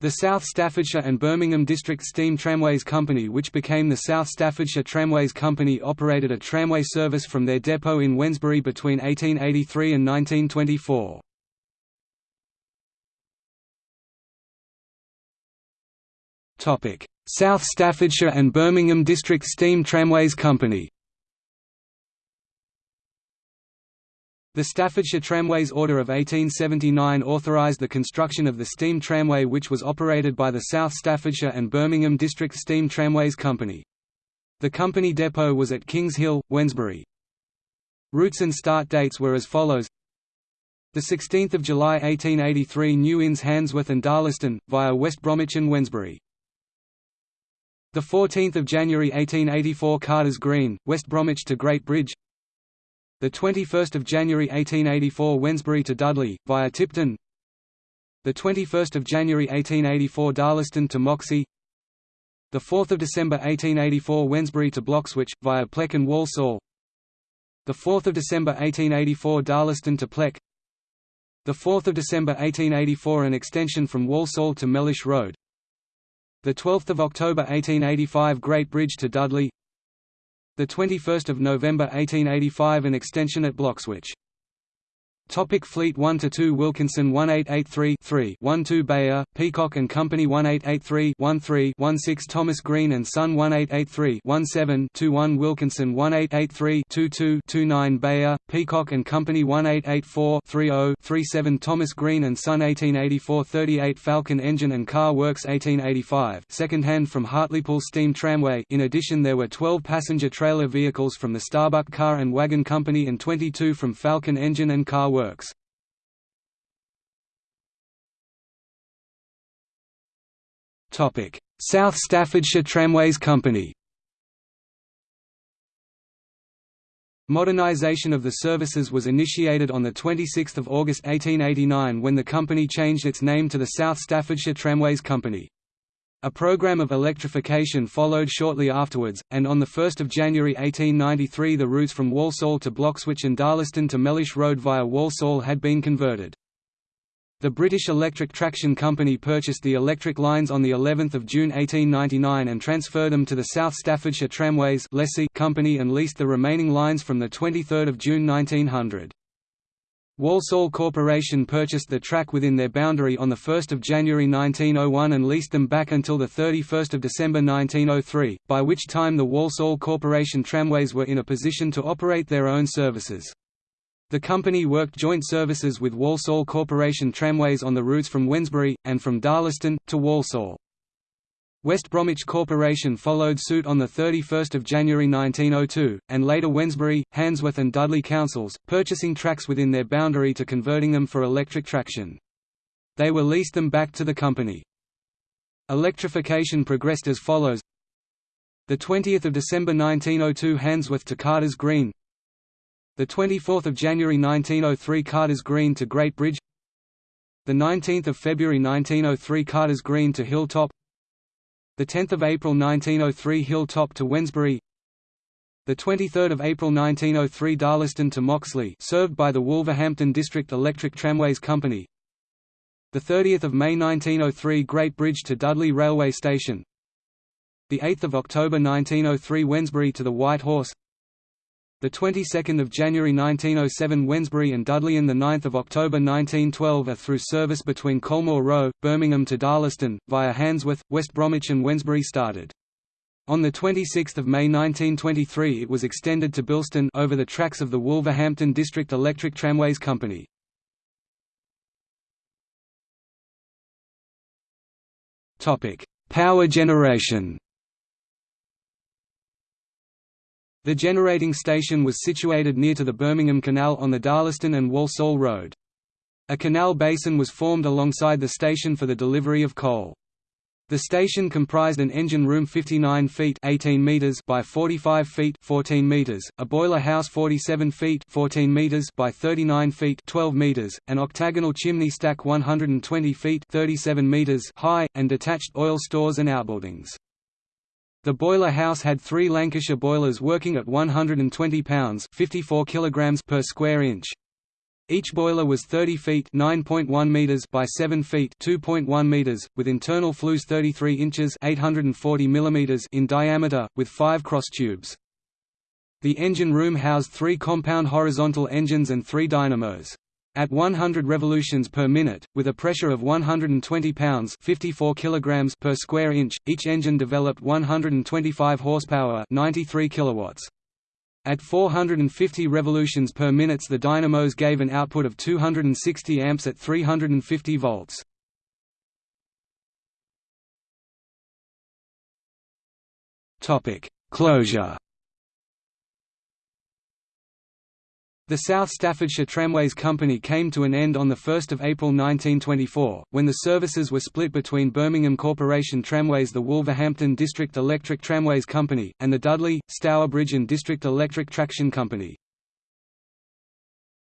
The South Staffordshire and Birmingham District Steam Tramways Company which became the South Staffordshire Tramways Company operated a tramway service from their depot in Wednesbury between 1883 and 1924. South Staffordshire and Birmingham District Steam Tramways Company The Staffordshire Tramways Order of 1879 authorised the construction of the steam tramway which was operated by the South Staffordshire and Birmingham District Steam Tramways Company. The company depot was at Kings Hill, Wednesbury. Routes and start dates were as follows the 16 July 1883 New Inns Handsworth and Darlaston, via West Bromwich and Wednesbury. 14 January 1884 Carters Green, West Bromwich to Great Bridge the 21st of January 1884 Wednesbury to Dudley via Tipton. The 21st of January 1884 Darlaston to Moxley. The 4th of December 1884 Wednesbury to Bloxwich via Pleck and Walsall. The 4th of December 1884 Darlaston to Pleck. The 4th of December 1884 an extension from Walsall to Mellish Road. The 12th of October 1885 Great Bridge to Dudley the 21st of November 1885 an extension at Bloxwich Topic Fleet 1 to 2 Wilkinson 1883 12 Beyer, Peacock and Company 1883 13 Thomas Green and Son 1883 17 21 Wilkinson 1883 22 29 Beyer, Peacock and Company 1884 30 37 Thomas Green and Son 1884 38 Falcon Engine and Car Works 1885 second-hand from Hartlepool Steam Tramway. In addition there were 12 passenger trailer vehicles from the Starbuck Car and Wagon Company and 22 from Falcon Engine and Car Works works. South Staffordshire Tramways Company Modernisation of the services was initiated on 26 August 1889 when the company changed its name to the South Staffordshire Tramways Company. A program of electrification followed shortly afterwards, and on 1 January 1893 the routes from Walsall to Bloxwich and Darlaston to Mellish Road via Walsall had been converted. The British Electric Traction Company purchased the electric lines on of June 1899 and transferred them to the South Staffordshire Tramways Company and leased the remaining lines from 23 June 1900. Walsall Corporation purchased the track within their boundary on 1 January 1901 and leased them back until 31 December 1903, by which time the Walsall Corporation tramways were in a position to operate their own services. The company worked joint services with Walsall Corporation tramways on the routes from Wednesbury, and from Darlaston, to Walsall. West Bromwich Corporation followed suit on 31 January 1902, and later Wednesbury, Handsworth and Dudley councils, purchasing tracks within their boundary to converting them for electric traction. They were leased them back to the company. Electrification progressed as follows 20 December 1902 Handsworth to Carters Green 24 January 1903 Carters Green to Great Bridge 19 February 1903 Carters Green to Hilltop the 10th of April 1903 Hilltop to Wednesbury. The 23rd of April 1903 Darlaston to Moxley served by the Wolverhampton District Electric Tramways Company. The 30th of May 1903 Great Bridge to Dudley Railway Station. The 8th of October 1903 Wednesbury to the White Horse the 22nd of January 1907 Wednesbury and Dudley and the 9th of October 1912 are through service between Colmore Row, Birmingham to Darlaston, via Handsworth, West Bromwich and Wednesbury started. On 26 May 1923 it was extended to Bilston over the tracks of the Wolverhampton District Electric Tramways Company. Power generation The generating station was situated near to the Birmingham Canal on the Darlaston and Walsall Road. A canal basin was formed alongside the station for the delivery of coal. The station comprised an engine room 59 feet 18 meters by 45 feet 14 meters, a boiler house 47 feet 14 meters by 39 feet 12 meters, an octagonal chimney stack 120 feet 37 meters high, and detached oil stores and outbuildings. The boiler house had three Lancashire boilers working at 120 pounds 54 kilograms per square inch. Each boiler was 30 feet (9.1 meters) by 7 feet (2.1 meters), with internal flues 33 inches (840 millimeters) in diameter, with five cross tubes. The engine room housed three compound horizontal engines and three dynamos. At 100 revolutions per minute, with a pressure of 120 pounds (54 kilograms) per square inch, each engine developed 125 horsepower (93 kilowatts). At 450 revolutions per minute the dynamos gave an output of 260 amps at 350 volts. Closure The South Staffordshire Tramways Company came to an end on 1 April 1924, when the services were split between Birmingham Corporation Tramways the Wolverhampton District Electric Tramways Company, and the Dudley, Stourbridge and District Electric Traction Company.